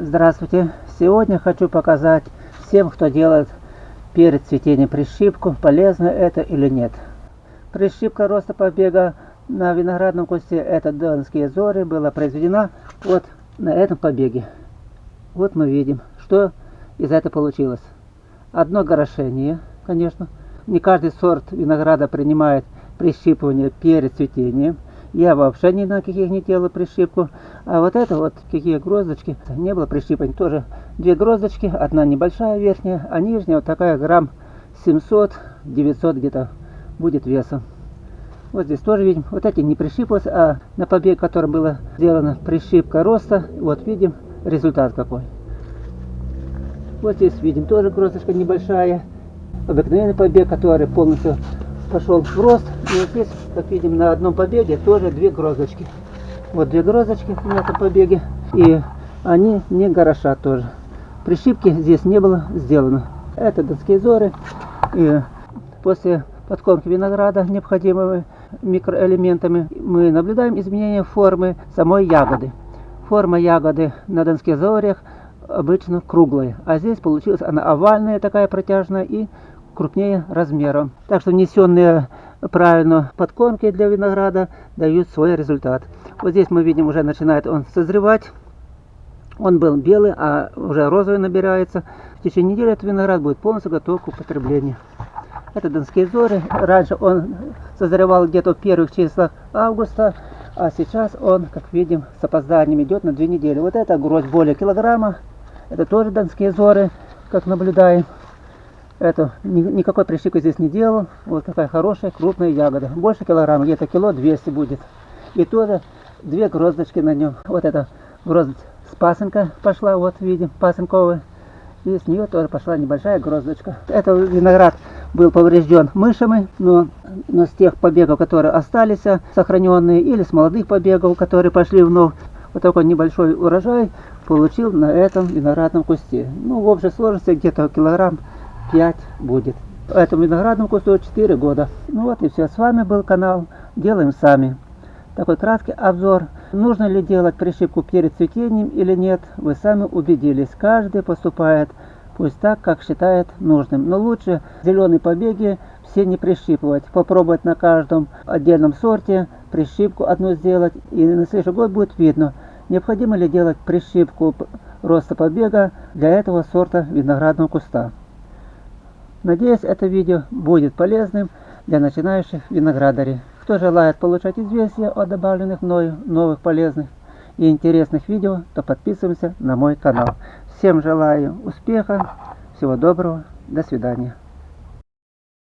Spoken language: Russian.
Здравствуйте! Сегодня хочу показать всем, кто делает перед цветением прищипку, полезно это или нет. Прищипка роста побега на виноградном кусте, это донские зоры, была произведена вот на этом побеге. Вот мы видим, что из этого получилось. Одно горошение, конечно. Не каждый сорт винограда принимает прищипывание перед цветением. Я вообще ни на каких не делал прищипку. А вот это вот, какие гроздочки, не было прищипывания. Тоже две гроздочки, одна небольшая верхняя, а нижняя вот такая грамм 700-900 где-то будет весом. Вот здесь тоже видим, вот эти не прищипалось, а на побег, которым была сделана прищипка роста, вот видим результат какой. Вот здесь видим тоже гроздочка небольшая, обыкновенный побег, который полностью пошел в рост. И вот здесь, как видим, на одном побеге тоже две грозочки. Вот две грозочки на этом побеге. И они не горошат тоже. Прищипки здесь не было сделано. Это донские зоры. И после подкормки винограда необходимыми микроэлементами мы наблюдаем изменение формы самой ягоды. Форма ягоды на донских зорях обычно круглая, а здесь получилась она овальная такая протяжная и крупнее размером. Так что внесенные правильно подкормки для винограда дают свой результат. Вот здесь мы видим уже начинает он созревать. Он был белый, а уже розовый набирается. В течение недели этот виноград будет полностью готов к употреблению. Это донские зоры. Раньше он созревал где-то в первых числах августа, а сейчас он, как видим, с опозданием идет на две недели. Вот это гроздь более килограмма. Это тоже донские зоры, как наблюдаем. Это никакой прищипки здесь не делал. Вот такая хорошая крупная ягода. Больше килограмма, где-то кило 200 будет. И тоже две гроздочки на нем. Вот эта гроздь с пасынка пошла, вот видим, пасынковая. И с нее тоже пошла небольшая гроздочка. Это виноград был поврежден мышами, но, но с тех побегов, которые остались сохраненные, или с молодых побегов, которые пошли вновь, вот такой небольшой урожай получил на этом виноградном кусте. Ну, в общей сложности где-то килограмм 5 будет. Этому виноградному кусту 4 года. Ну вот и все. С вами был канал Делаем Сами. Такой краткий обзор. Нужно ли делать прищипку перед цветением или нет, вы сами убедились. Каждый поступает пусть так, как считает нужным. Но лучше зеленые побеги все не прищипывать. Попробовать на каждом отдельном сорте прищипку одну сделать. И на следующий год будет видно, необходимо ли делать прищипку роста побега для этого сорта виноградного куста. Надеюсь, это видео будет полезным для начинающих виноградарей. Кто желает получать известия о добавленных мною новых полезных и интересных видео, то подписываемся на мой канал. Всем желаю успеха, всего доброго, до свидания.